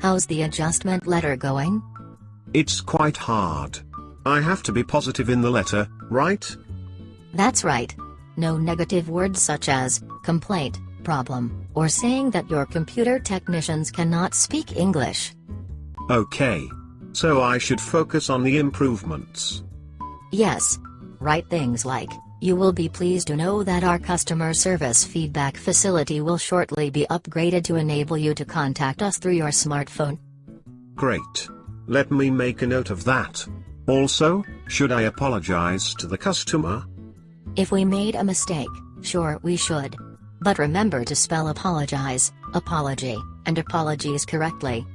How's the adjustment letter going? It's quite hard. I have to be positive in the letter, right? That's right. No negative words such as complaint, problem, or saying that your computer technicians cannot speak English. Okay. So I should focus on the improvements. Yes. Write things like, you will be pleased to know that our customer service feedback facility will shortly be upgraded to enable you to contact us through your smartphone. Great. Let me make a note of that. Also, should I apologize to the customer? If we made a mistake, sure we should. But remember to spell apologize, apology, and apologies correctly.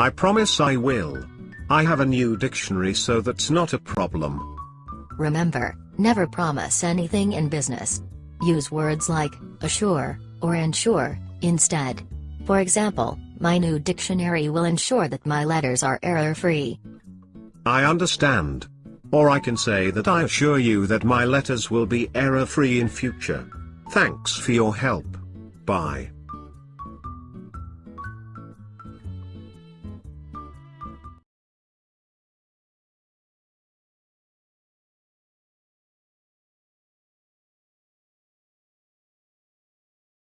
I promise I will. I have a new dictionary so that's not a problem. Remember, never promise anything in business. Use words like assure or ensure instead. For example, my new dictionary will ensure that my letters are error free. I understand. Or I can say that I assure you that my letters will be error free in future. Thanks for your help. Bye.